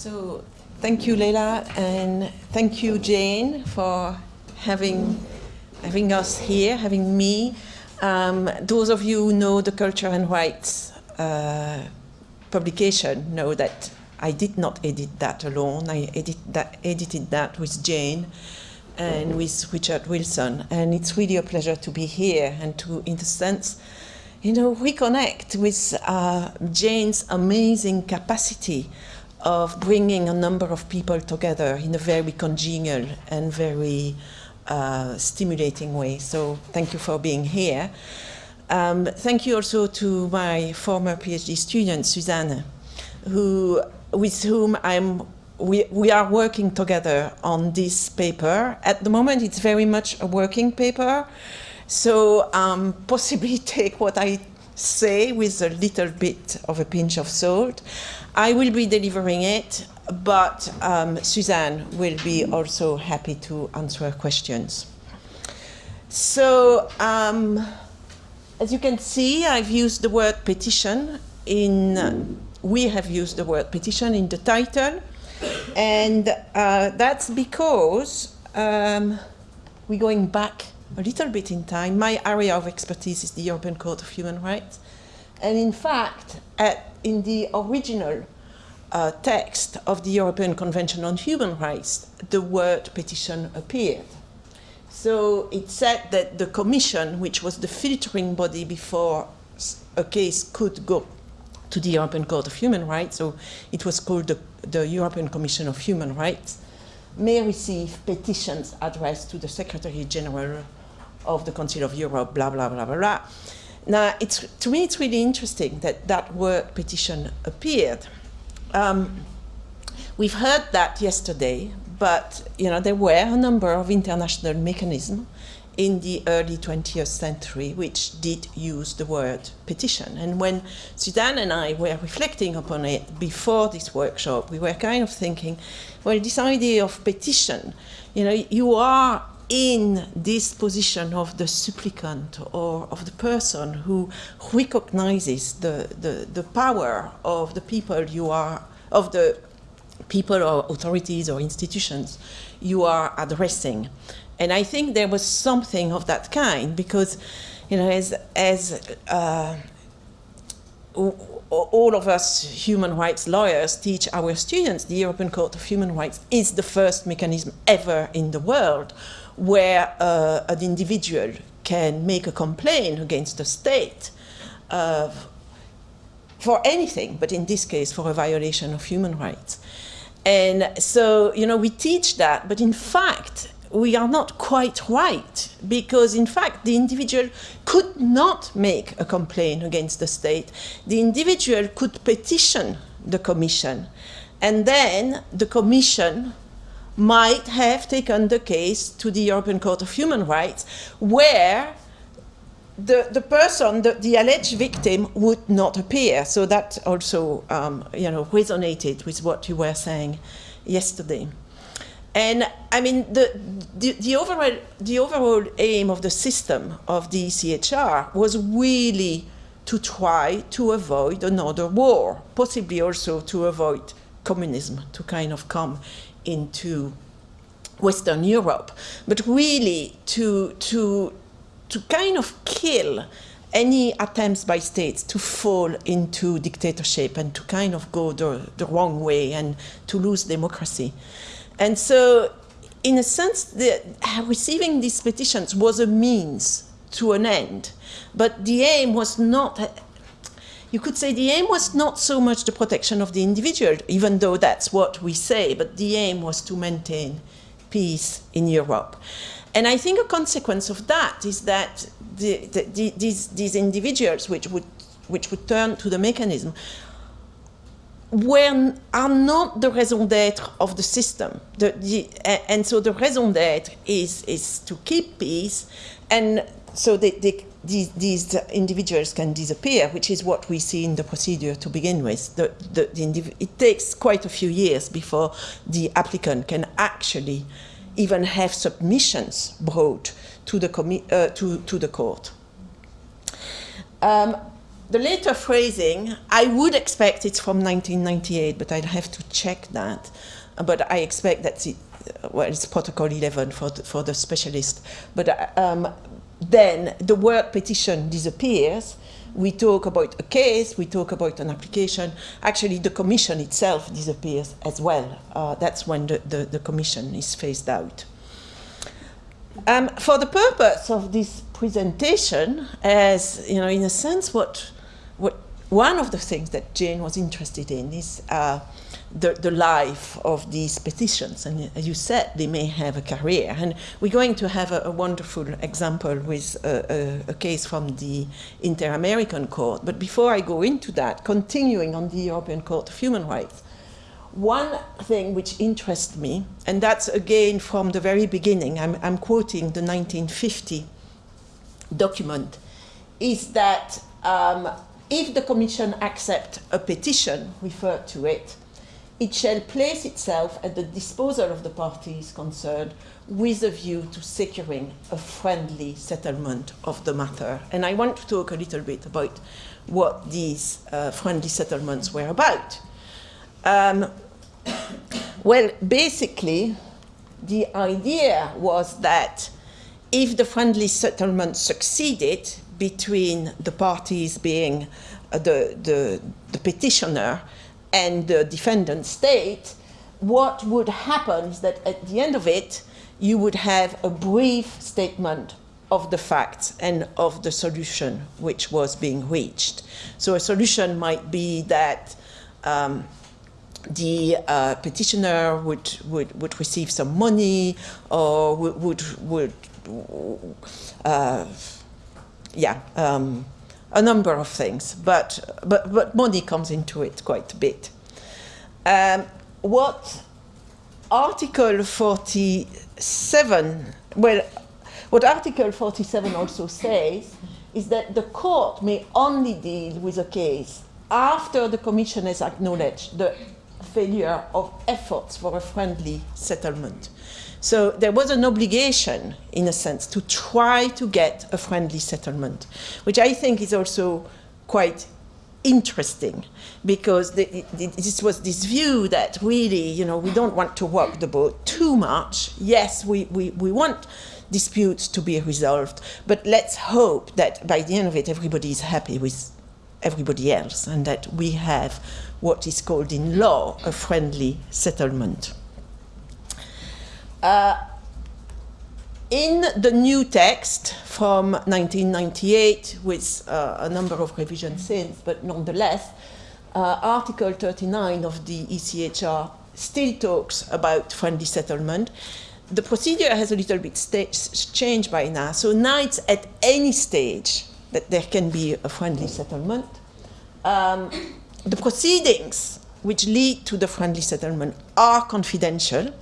So thank you, Leila, and thank you, Jane, for having, having us here, having me. Um, those of you who know the Culture and Rights uh, publication know that I did not edit that alone. I edit that, edited that with Jane and with Richard Wilson. And it's really a pleasure to be here and to, in a sense, you know, reconnect with uh, Jane's amazing capacity of bringing a number of people together in a very congenial and very uh, stimulating way. So thank you for being here. Um, thank you also to my former PhD student, Suzanne, who, with whom I'm, we, we are working together on this paper. At the moment, it's very much a working paper. So um, possibly take what I say with a little bit of a pinch of salt. I will be delivering it, but um, Suzanne will be also happy to answer questions. So, um, as you can see, I've used the word petition in, uh, we have used the word petition in the title, and uh, that's because um, we're going back a little bit in time. My area of expertise is the European Court of Human Rights, and in fact, at, in the original uh, text of the European Convention on Human Rights, the word petition appeared. So it said that the Commission, which was the filtering body before a case could go to the European Court of Human Rights, so it was called the, the European Commission of Human Rights, may receive petitions addressed to the Secretary General of the Council of Europe, blah, blah, blah, blah, blah. Now, it's, to me, it's really interesting that that word petition appeared. Um, we've heard that yesterday, but you know, there were a number of international mechanisms in the early 20th century which did use the word petition. And when Suzanne and I were reflecting upon it before this workshop, we were kind of thinking, well, this idea of petition, you know, you are in this position of the supplicant or of the person who recognizes the, the, the power of the people you are, of the people or authorities or institutions you are addressing. And I think there was something of that kind because, you know, as, as uh, all of us human rights lawyers teach our students, the European Court of Human Rights is the first mechanism ever in the world where uh, an individual can make a complaint against the state uh, for anything, but in this case for a violation of human rights. And so, you know, we teach that, but in fact, we are not quite right because in fact the individual could not make a complaint against the state. The individual could petition the commission and then the commission might have taken the case to the European Court of Human Rights, where the, the person, the, the alleged victim, would not appear. So that also, um, you know, resonated with what you were saying yesterday. And I mean, the, the, the, overall, the overall aim of the system of the ECHR was really to try to avoid another war, possibly also to avoid communism, to kind of come into Western Europe, but really to, to, to kind of kill any attempts by states to fall into dictatorship and to kind of go the, the wrong way and to lose democracy. And so, in a sense, the, receiving these petitions was a means to an end. But the aim was not you could say the aim was not so much the protection of the individual, even though that's what we say, but the aim was to maintain peace in Europe. And I think a consequence of that is that the, the, the, these, these individuals which would, which would turn to the mechanism were, are not the raison d'etre of the system. The, the, and so the raison d'etre is, is to keep peace, and so they, they, these, these individuals can disappear, which is what we see in the procedure to begin with. The, the, the it takes quite a few years before the applicant can actually even have submissions brought to the, uh, to, to the court. Um, the later phrasing, I would expect it's from 1998, but I'd have to check that. Uh, but I expect that it, uh, well, it's Protocol 11 for the, for the specialist. But uh, um, then the word petition disappears. We talk about a case, we talk about an application. Actually, the commission itself disappears as well. Uh, that's when the, the, the, commission is phased out. Um, for the purpose of this presentation, as you know, in a sense, what what one of the things that Jane was interested in is uh, the, the life of these petitions. And as you said, they may have a career. And we're going to have a, a wonderful example with a, a, a, case from the Inter-American Court. But before I go into that, continuing on the European Court of Human Rights, one thing which interests me, and that's again from the very beginning, I'm, I'm quoting the 1950 document, is that um, if the Commission accepts a petition referred to it, it shall place itself at the disposal of the parties concerned with a view to securing a friendly settlement of the matter. And I want to talk a little bit about what these uh, friendly settlements were about. Um, well, basically, the idea was that if the friendly settlement succeeded between the parties being uh, the, the, the petitioner and the defendant state, what would happen is that at the end of it, you would have a brief statement of the facts and of the solution which was being reached. So a solution might be that um, the uh, petitioner would, would, would receive some money or would, would, would uh, yeah, um, a number of things, but, but, but money comes into it quite a bit. Um, what Article 47, well, what Article 47 also says is that the court may only deal with a case after the Commission has acknowledged the failure of efforts for a friendly settlement. So there was an obligation, in a sense, to try to get a friendly settlement, which I think is also quite interesting because the, this was this view that really, you know, we don't want to rock the boat too much. Yes, we, we, we want disputes to be resolved, but let's hope that by the end of it, everybody is happy with everybody else and that we have what is called in law a friendly settlement. Uh, in the new text from 1998, with uh, a number of revisions since, but nonetheless, uh, Article 39 of the ECHR still talks about friendly settlement. The procedure has a little bit changed by now, so now it's at any stage that there can be a friendly settlement. Um, the proceedings which lead to the friendly settlement are confidential,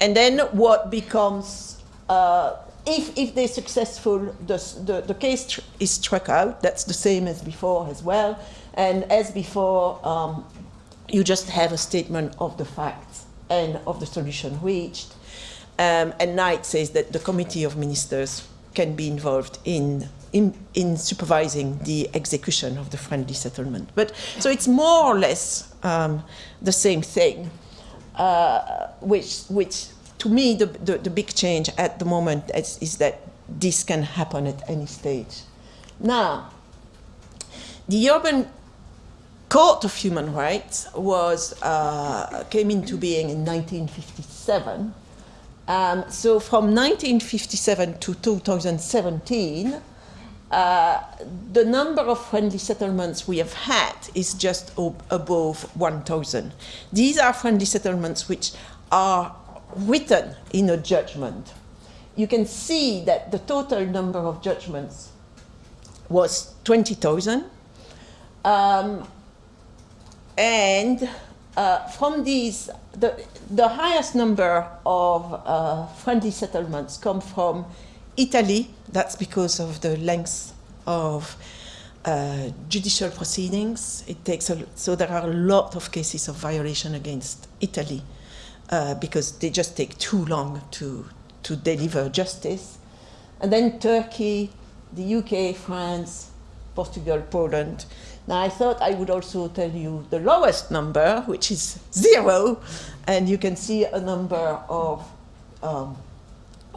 and then what becomes, uh, if, if they're successful, the, the, the case is struck out. That's the same as before as well. And as before, um, you just have a statement of the facts and of the solution reached. Um, and Knight says that the Committee of Ministers can be involved in, in, in, supervising the execution of the friendly settlement. But so it's more or less um, the same thing, uh, which, which to me, the, the, the, big change at the moment is, is, that this can happen at any stage. Now, the European Court of Human Rights was, uh, came into being in 1957. Um, so from 1957 to 2017, uh, the number of friendly settlements we have had is just above 1,000. These are friendly settlements which are written in a judgment, you can see that the total number of judgments was 20,000. Um, and uh, from these, the, the highest number of uh, friendly settlements come from Italy. That's because of the length of uh, judicial proceedings. It takes a, so there are a lot of cases of violation against Italy uh, because they just take too long to, to deliver justice. And then Turkey, the UK, France, Portugal, Poland. Now I thought I would also tell you the lowest number, which is zero, and you can see a number of um,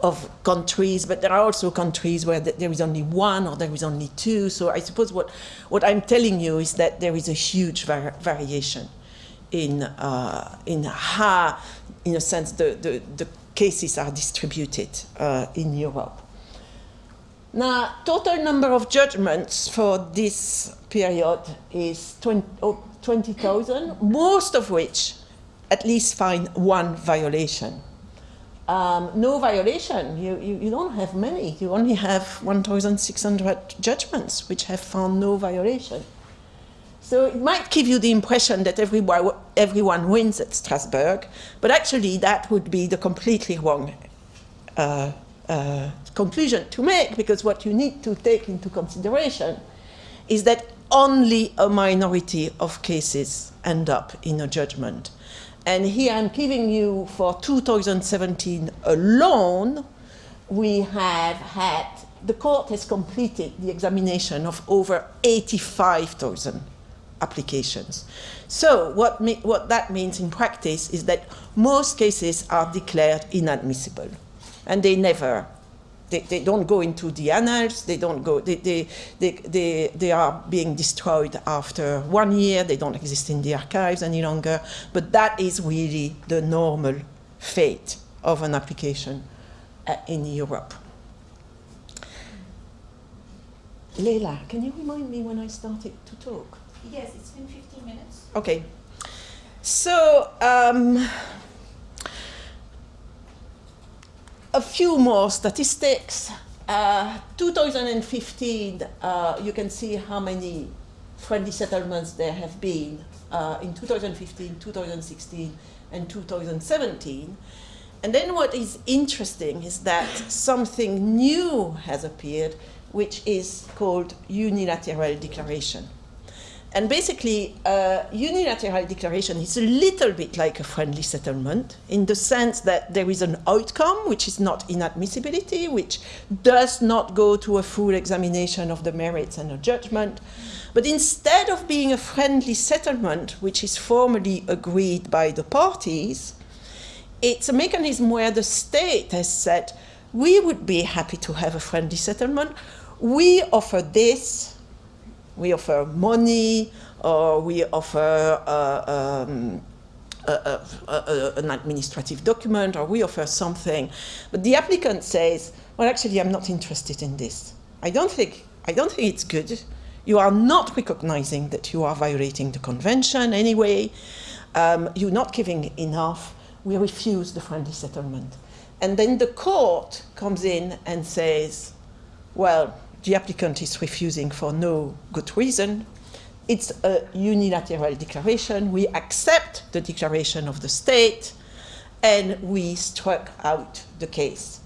of countries, but there are also countries where there is only one or there is only two. So I suppose what, what I'm telling you is that there is a huge var variation in, uh, in how, in a sense, the, the, the cases are distributed uh, in Europe. Now, total number of judgments for this period is 20,000, most of which at least find one violation. Um, no violation, you, you, you, don't have many. You only have 1,600 judgments which have found no violation. So it might give you the impression that everyone, everyone wins at Strasbourg, but actually that would be the completely wrong uh, uh, conclusion to make, because what you need to take into consideration is that only a minority of cases end up in a judgment. And here I'm giving you for 2017 alone, we have had, the court has completed the examination of over 85,000 applications. So what, what that means in practice is that most cases are declared inadmissible and they never they, they don't go into the annals, they don't go, they, they, they, they, they are being destroyed after one year, they don't exist in the archives any longer, but that is really the normal fate of an application uh, in Europe. Leila, can you remind me when I started to talk? Yes, it's been 15 minutes. Okay. So, um, a few more statistics. Uh, 2015, uh, you can see how many friendly settlements there have been uh, in 2015, 2016, and 2017. And then what is interesting is that something new has appeared, which is called unilateral declaration. And basically, a unilateral declaration is a little bit like a friendly settlement in the sense that there is an outcome, which is not inadmissibility, which does not go to a full examination of the merits and a judgment. But instead of being a friendly settlement, which is formally agreed by the parties, it's a mechanism where the state has said, we would be happy to have a friendly settlement. We offer this, we offer money, or we offer uh, um, a, a, a, an administrative document, or we offer something. But the applicant says, well, actually, I'm not interested in this. I don't think, I don't think it's good. You are not recognizing that you are violating the convention anyway. Um, you're not giving enough. We refuse the friendly settlement. And then the court comes in and says, well, the applicant is refusing for no good reason. It's a unilateral declaration. We accept the declaration of the state and we struck out the case.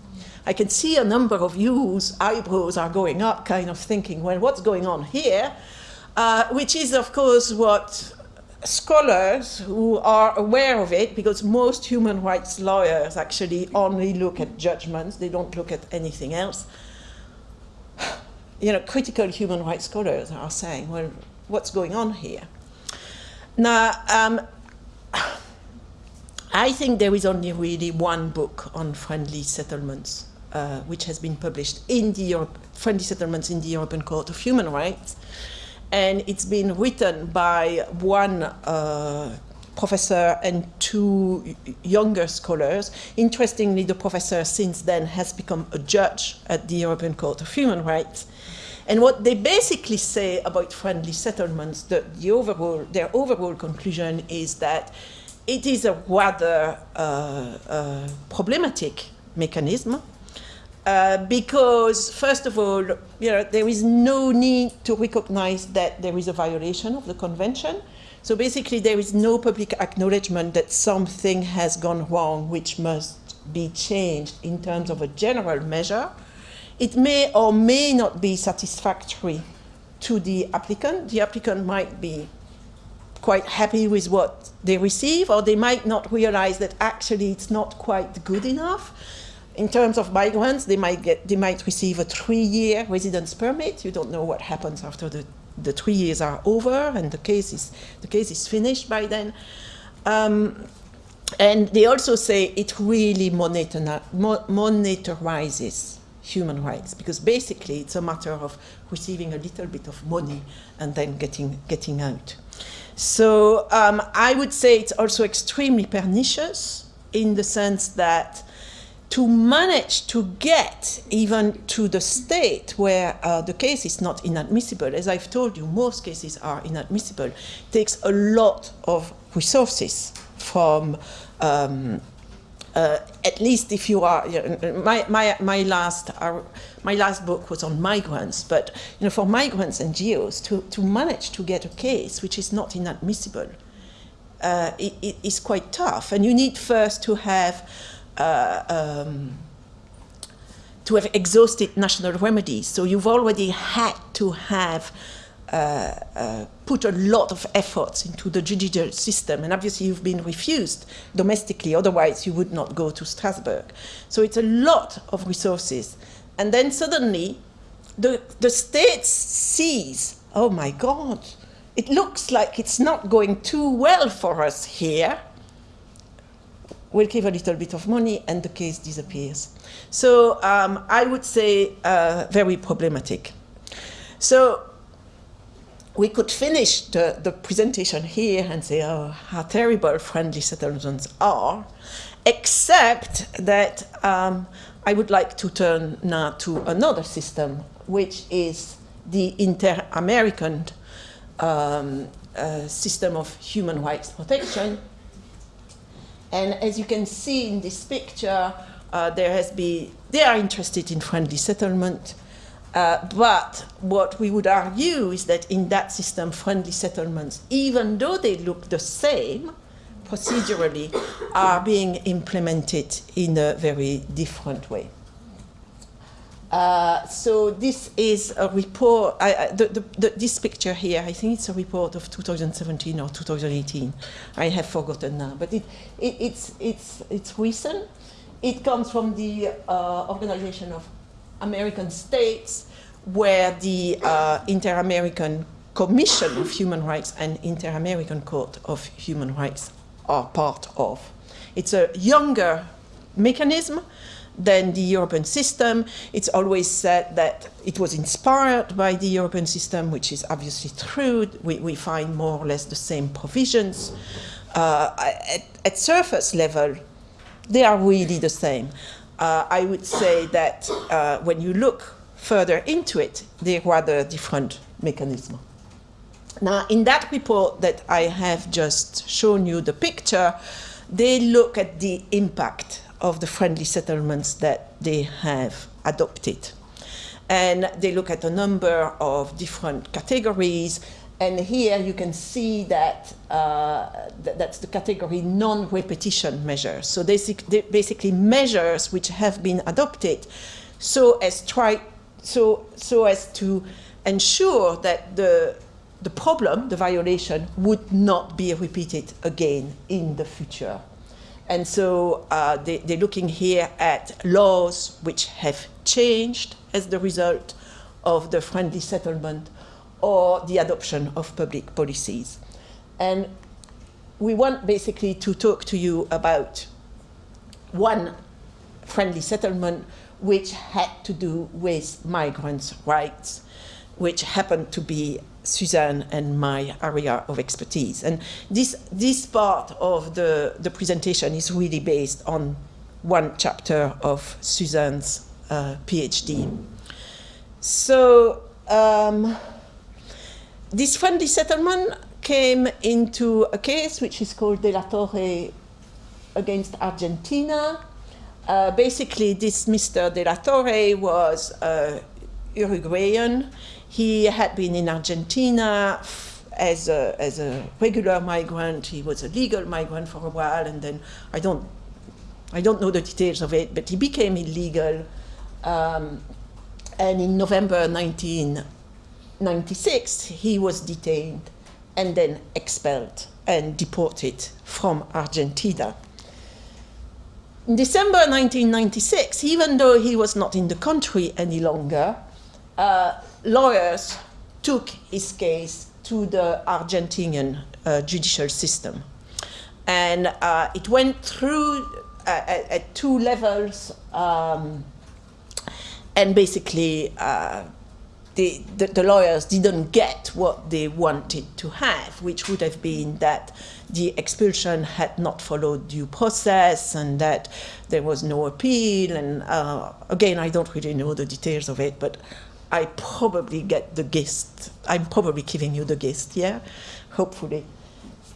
I can see a number of you's eyebrows are going up, kind of thinking, well, what's going on here? Uh, which is, of course, what scholars who are aware of it, because most human rights lawyers actually only look at judgments, they don't look at anything else, you know, critical human rights scholars are saying, well, what's going on here? Now, um, I think there is only really one book on friendly settlements, uh, which has been published in the Europe, friendly settlements in the European Court of Human Rights, and it's been written by one uh, professor and two younger scholars. Interestingly, the professor since then has become a judge at the European Court of Human Rights. And what they basically say about friendly settlements, the, the overall, their overall conclusion is that it is a rather uh, uh, problematic mechanism uh, because, first of all, you know, there is no need to recognize that there is a violation of the convention. So basically, there is no public acknowledgement that something has gone wrong, which must be changed in terms of a general measure. It may or may not be satisfactory to the applicant. The applicant might be quite happy with what they receive, or they might not realize that actually it's not quite good enough. in terms of migrants, they might get, they might receive a three-year residence permit. You don't know what happens after the, the three years are over and the case is, the case is finished by then. Um, and they also say it really monitor, mo- monitorizes human rights because basically it's a matter of receiving a little bit of money and then getting, getting out. So um, I would say it's also extremely pernicious in the sense that to manage to get even to the state where uh, the case is not inadmissible, as I've told you, most cases are inadmissible, takes a lot of resources from um, uh, at least if you are, you know, my, my, my, last, uh, my last book was on migrants, but you know, for migrants and geos to, to manage to get a case which is not inadmissible uh, it, it is quite tough. And you need first to have, uh, um, to have exhausted national remedies. So you've already had to have uh, uh, put a lot of efforts into the judicial system, and obviously you've been refused domestically, otherwise you would not go to Strasbourg. So it's a lot of resources. And then suddenly the, the state sees, oh my God, it looks like it's not going too well for us here. We'll give a little bit of money and the case disappears. So um, I would say uh, very problematic. So we could finish the, the presentation here and say, oh, how terrible friendly settlements are, except that um, I would like to turn now to another system, which is the inter-American um, uh, system of human rights protection. And as you can see in this picture, uh, there has been, they are interested in friendly settlement, uh, but what we would argue is that in that system, friendly settlements, even though they look the same procedurally, are being implemented in a very different way. Uh, so this is a report, I, I, the, the, the, this picture here, I think it's a report of 2017 or 2018. I have forgotten now, but it, it, it's, it's, it's recent. It comes from the uh, Organization of American states where the uh, Inter-American Commission of Human Rights and Inter-American Court of Human Rights are part of. It's a younger mechanism than the European system. It's always said that it was inspired by the European system, which is obviously true. We, we find more or less the same provisions. Uh, at, at surface level, they are really the same uh, I would say that uh, when you look further into it, they're rather different mechanisms. Now, in that report that I have just shown you the picture, they look at the impact of the friendly settlements that they have adopted. And they look at a number of different categories and here you can see that uh, th that's the category non-repetition measures. So basically measures which have been adopted so as try so so as to ensure that the the problem, the violation, would not be repeated again in the future. And so uh, they, they're looking here at laws which have changed as the result of the friendly settlement or the adoption of public policies. And we want basically to talk to you about one friendly settlement which had to do with migrants' rights, which happened to be Suzanne and my area of expertise. And this, this part of the, the presentation is really based on one chapter of Suzanne's uh, PhD. So, um, this friendly settlement came into a case which is called De La Torre against Argentina. Uh, basically, this Mr. De La Torre was uh, Uruguayan. He had been in Argentina as a, as a regular migrant. He was a legal migrant for a while, and then I don't, I don't know the details of it, but he became illegal. Um, and in November 1996, he was detained and then expelled and deported from Argentina. in December 1996, even though he was not in the country any longer, uh, lawyers took his case to the Argentinian uh, judicial system. And uh, it went through uh, at, at, two levels, um, and basically, uh, the, the, the, lawyers didn't get what they wanted to have, which would have been that the expulsion had not followed due process and that there was no appeal. And uh, again, I don't really know the details of it, but I probably get the gist. I'm probably giving you the gist, yeah? Hopefully.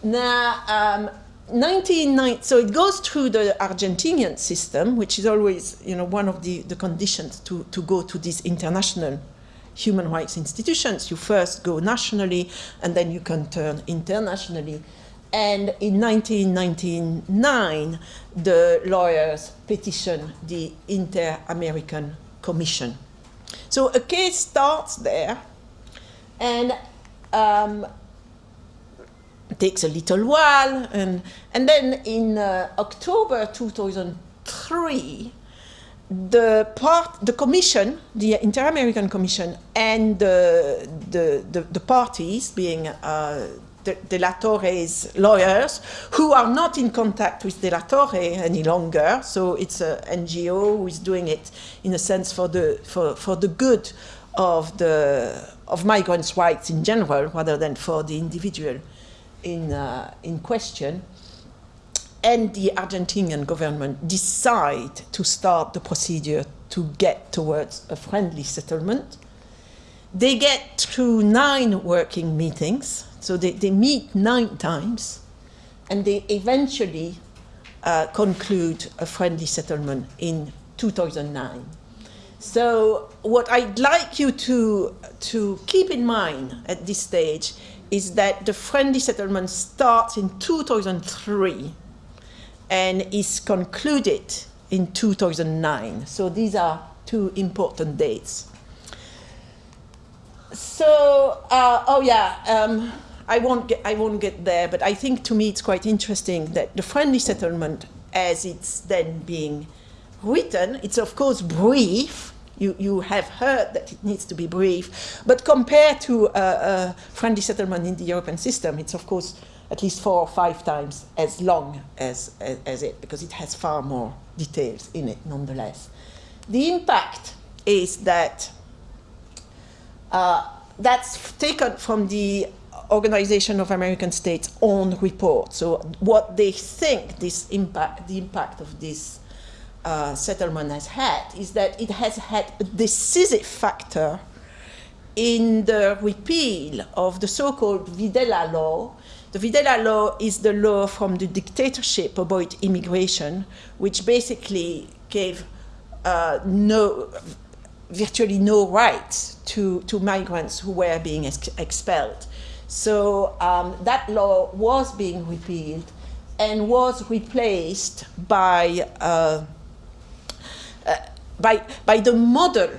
Now, um, 1990, so it goes through the Argentinian system, which is always, you know, one of the, the conditions to, to go to these international human rights institutions. You first go nationally, and then you can turn internationally. And in 1999, the lawyers petitioned the Inter-American Commission. So a case starts there, and um, takes a little while, and, and then in uh, October 2003, the part, the commission, the Inter-American Commission, and the, the, the, the parties, being uh, De, De, La Torre's lawyers, who are not in contact with De La Torre any longer, so it's an NGO who is doing it in a sense for the, for, for the good of, the, of migrants' rights in general, rather than for the individual in, uh, in question. And the Argentinian government decide to start the procedure to get towards a friendly settlement. They get through nine working meetings, so they, they meet nine times, and they eventually uh, conclude a friendly settlement in 2009. So what I'd like you to, to keep in mind at this stage is that the friendly settlement starts in 2003 and is concluded in 2009. So these are two important dates. So, uh, oh yeah, um, I, won't get, I won't get there, but I think to me it's quite interesting that the friendly settlement, as it's then being written, it's of course brief, you, you have heard that it needs to be brief, but compared to a, friendly settlement in the European system, it's of course at least four or five times as long as, as, as, it, because it has far more details in it nonetheless. The impact is that uh, that's taken from the Organization of American States own report. So what they think this impact, the impact of this uh, settlement has had is that it has had a decisive factor in the repeal of the so-called Videla law, the Videla law is the law from the dictatorship about immigration, which basically gave uh, no, virtually no rights to, to migrants who were being ex expelled. So um, that law was being repealed and was replaced by, uh, uh, by, by the model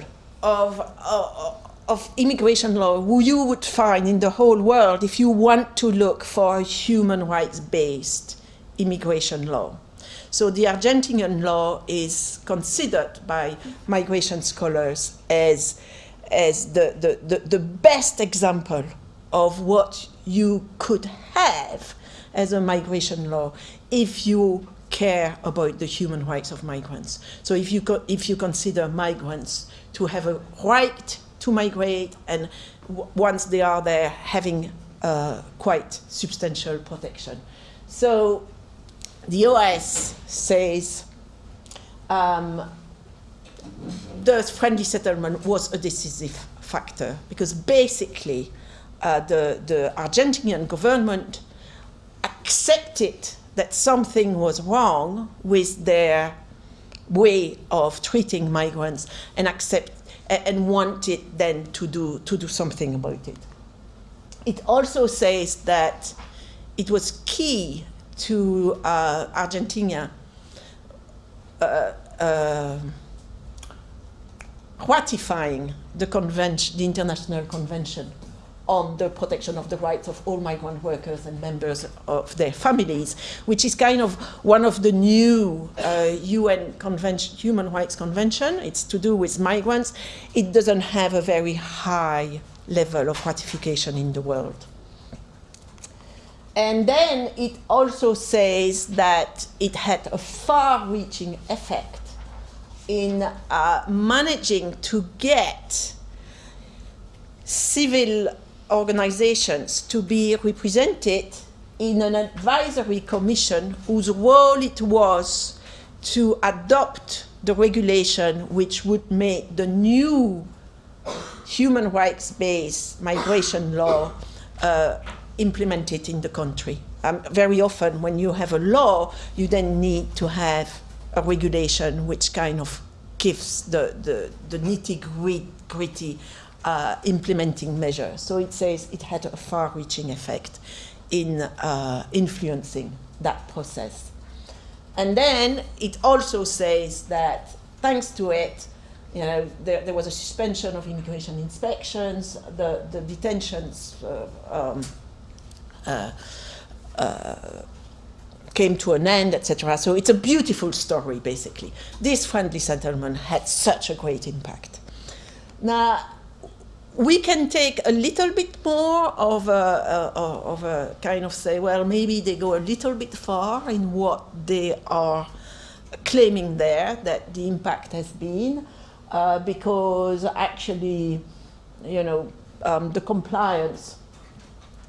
of, uh, of immigration law who you would find in the whole world if you want to look for a human rights-based immigration law. So the Argentinian law is considered by migration scholars as, as the, the, the, the best example of what you could have as a migration law if you care about the human rights of migrants. So if you, if you consider migrants to have a right to migrate and once they are there having uh, quite substantial protection. So the OAS says um, the friendly settlement was a decisive factor because basically uh, the, the Argentinian government accepted that something was wrong with their way of treating migrants and accept and wanted then to do, to do something about it. It also says that it was key to uh, Argentina uh, uh, ratifying the convention, the International Convention on the protection of the rights of all migrant workers and members of their families, which is kind of one of the new uh, UN convention, Human Rights Convention. It's to do with migrants. It doesn't have a very high level of ratification in the world. And then it also says that it had a far-reaching effect in uh, managing to get civil organizations to be represented in an advisory commission whose role it was to adopt the regulation which would make the new human rights-based migration law uh, implemented in the country. Um, very often when you have a law, you then need to have a regulation which kind of gives the, the, the nitty-gritty uh, implementing measures. So it says it had a far-reaching effect in uh, influencing that process. And then it also says that thanks to it, you know, there, there was a suspension of immigration inspections, the, the detentions uh, um, uh, uh, came to an end, etc. So it's a beautiful story, basically. This friendly settlement had such a great impact. Now, we can take a little bit more of a, of a kind of say, well, maybe they go a little bit far in what they are claiming there, that the impact has been, uh, because actually, you know, um, the compliance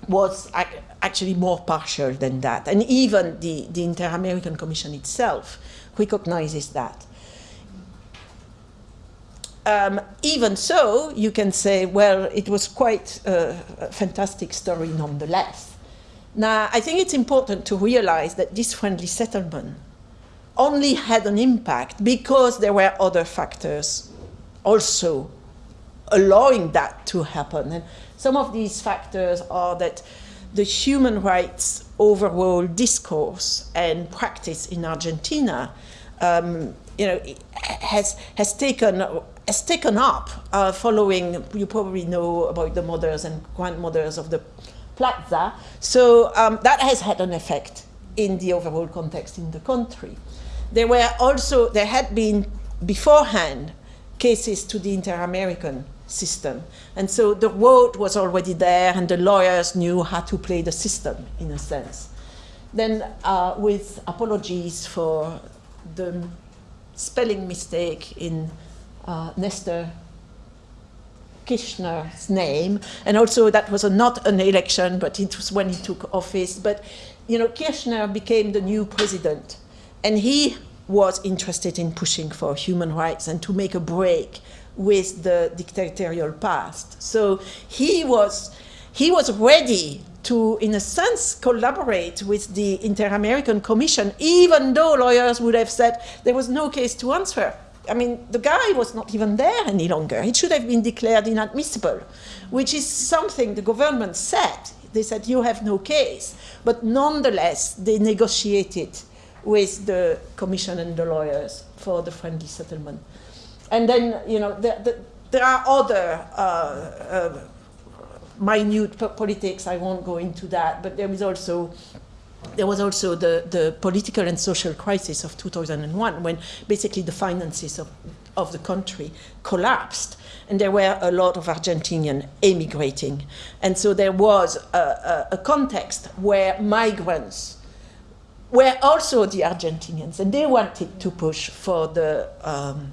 was ac actually more partial than that. And even the, the Inter-American Commission itself recognizes that. Um, even so, you can say, well, it was quite a, a fantastic story nonetheless. Now, I think it's important to realize that this friendly settlement only had an impact because there were other factors also allowing that to happen. And some of these factors are that the human rights overall discourse and practice in Argentina um, you know, has, has, taken, has taken up uh, following, you probably know about the mothers and grandmothers of the plaza. So um, that has had an effect in the overall context in the country. There were also, there had been beforehand cases to the inter-American system. And so the road was already there and the lawyers knew how to play the system in a sense. Then uh, with apologies for the spelling mistake in uh, Nestor Kirchner's name, and also that was a, not an election, but it was when he took office. But you know, Kirchner became the new president, and he was interested in pushing for human rights and to make a break with the dictatorial past. So he was, he was ready to, in a sense, collaborate with the Inter-American Commission, even though lawyers would have said there was no case to answer. I mean, the guy was not even there any longer. It should have been declared inadmissible, which is something the government said. They said, you have no case. But nonetheless, they negotiated with the commission and the lawyers for the friendly settlement. And then, you know, the, the, there are other uh, uh, minute politics, I won't go into that, but there is also there was also the, the political and social crisis of 2001 when basically the finances of, of the country collapsed and there were a lot of Argentinians emigrating. And so there was a, a, a context where migrants were also the Argentinians and they wanted to push for the um,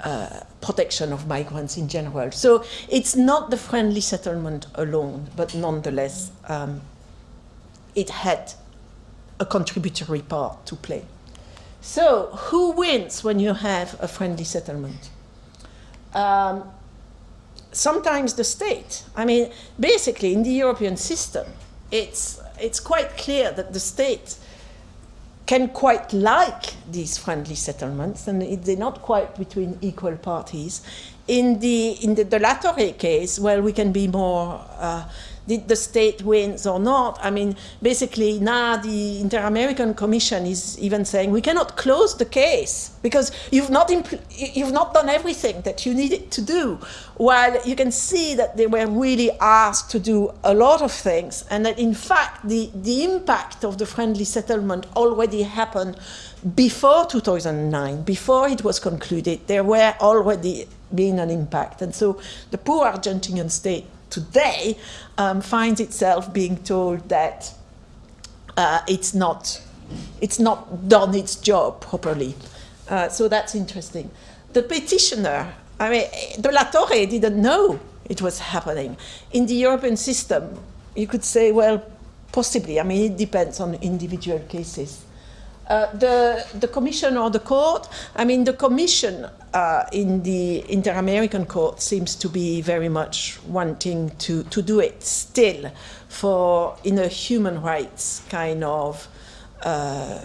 uh, protection of migrants in general. So it's not the friendly settlement alone, but nonetheless, um, it had a contributory part to play. So who wins when you have a friendly settlement? Um, sometimes the state. I mean, basically in the European system, it's, it's quite clear that the state can quite like these friendly settlements, and they're not quite between equal parties. In the, in the, the case, well, we can be more, uh, did the state wins or not? I mean, basically now the Inter-American Commission is even saying we cannot close the case because you've not, you've not done everything that you needed to do. While you can see that they were really asked to do a lot of things and that in fact the, the impact of the friendly settlement already happened before 2009, before it was concluded, there were already been an impact. And so the poor Argentinian state today um, finds itself being told that uh, it's not it's not done its job properly. Uh, so that's interesting. The petitioner, I mean, De La Torre didn't know it was happening. In the European system, you could say, well, possibly. I mean, it depends on individual cases. Uh, the, the commission or the court, I mean, the commission uh, in the Inter-American Court seems to be very much wanting to, to do it still for, in a human rights kind of uh,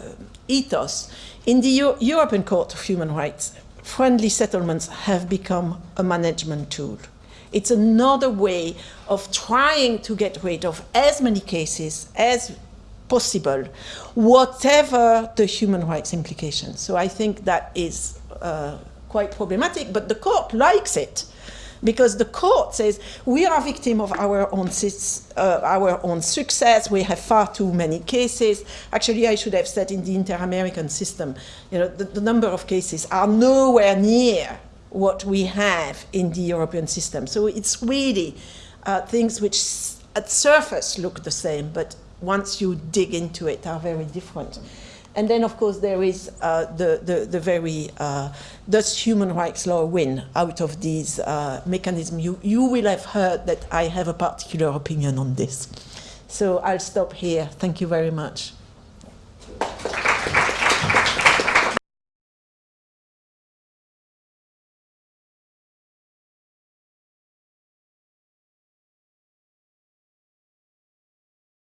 ethos. In the Euro European Court of Human Rights, friendly settlements have become a management tool. It's another way of trying to get rid of as many cases as possible, whatever the human rights implications. So I think that is uh, quite problematic, but the court likes it because the court says we are victim of our own, uh, our own success, we have far too many cases. Actually, I should have said in the inter-American system, you know, the, the number of cases are nowhere near what we have in the European system. So it's really uh, things which at surface look the same, but once you dig into it, are very different. And then, of course, there is uh, the, the, the, very, uh, does human rights law win out of these uh, mechanisms? You, you will have heard that I have a particular opinion on this. So I'll stop here. Thank you very much.